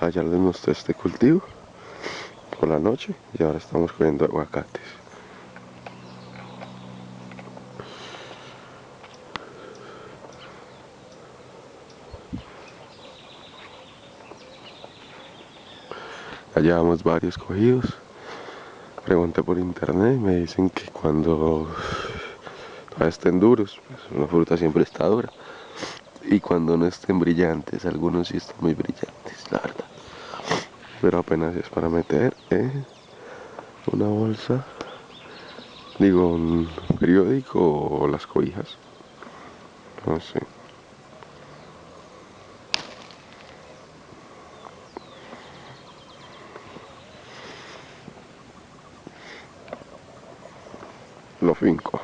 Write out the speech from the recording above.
Ayer les mostré este cultivo por la noche y ahora estamos cogiendo aguacates. Ya llevamos varios cogidos. Pregunté por internet y me dicen que cuando estén duros, pues una fruta siempre está dura. Y cuando no estén brillantes, algunos sí están muy brillantes, la verdad. Pero apenas es para meter en una bolsa, digo, un periódico o las cobijas. No sé. lo finco.